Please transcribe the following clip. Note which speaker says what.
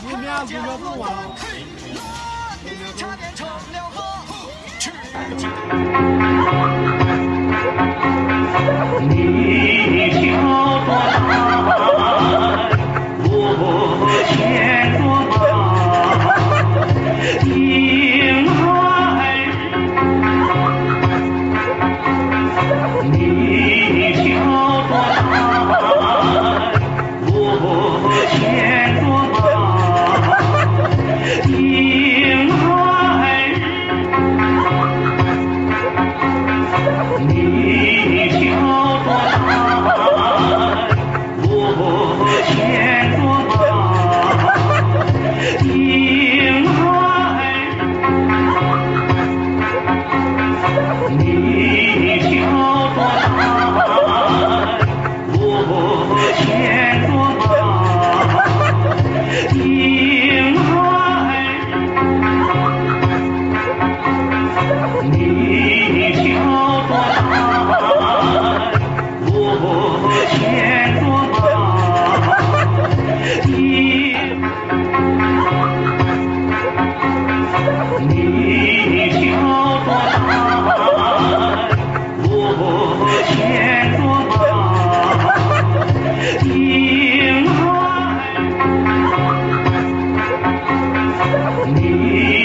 Speaker 1: 你
Speaker 2: 们俩怎不玩了？
Speaker 1: 你